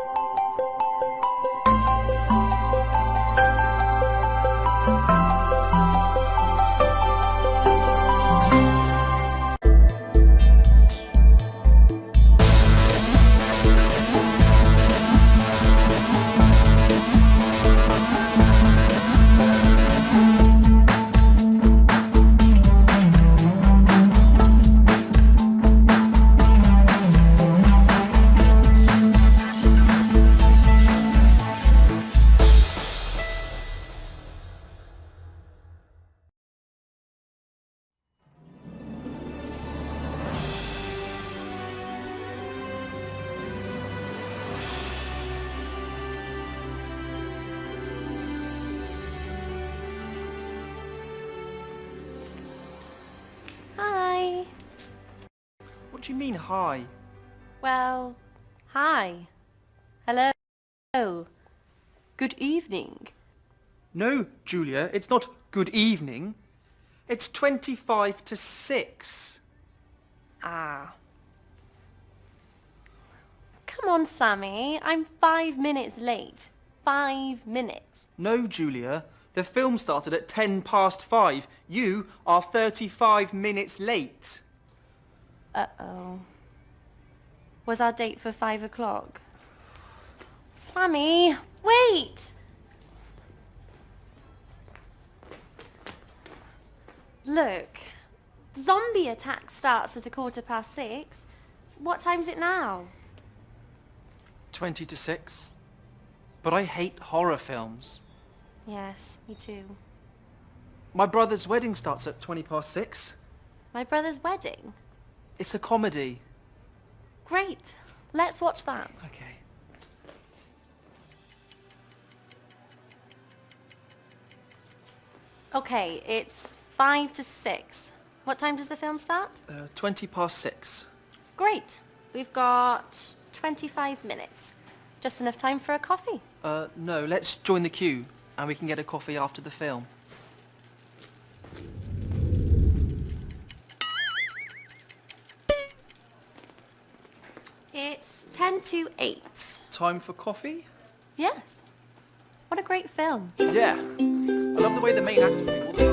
Hi. What do you mean, hi? Well, hi. Hello. Good evening. No, Julia, it's not good evening. It's 25 to 6. Ah. Come on, Sammy. I'm five minutes late. Five minutes. No, Julia, the film started at 10 past 5. You are 35 minutes late. Uh-oh. Was our date for five o'clock? Sammy, wait! Look, zombie attack starts at a quarter past six. What time's it now? 20 to 6. But I hate horror films. Yes, me too. My brother's wedding starts at 20 past 6. My brother's wedding? It's a comedy. Great. Let's watch that. Okay. Okay, it's five to six. What time does the film start? Uh, 20 past 6. Great. We've got 25 minutes. Just enough time for a coffee. Uh, no, let's join the queue and we can get a coffee after the film. It's 10 to 8. Time for coffee? Yes. What a great film. Yeah. I love the way the main actor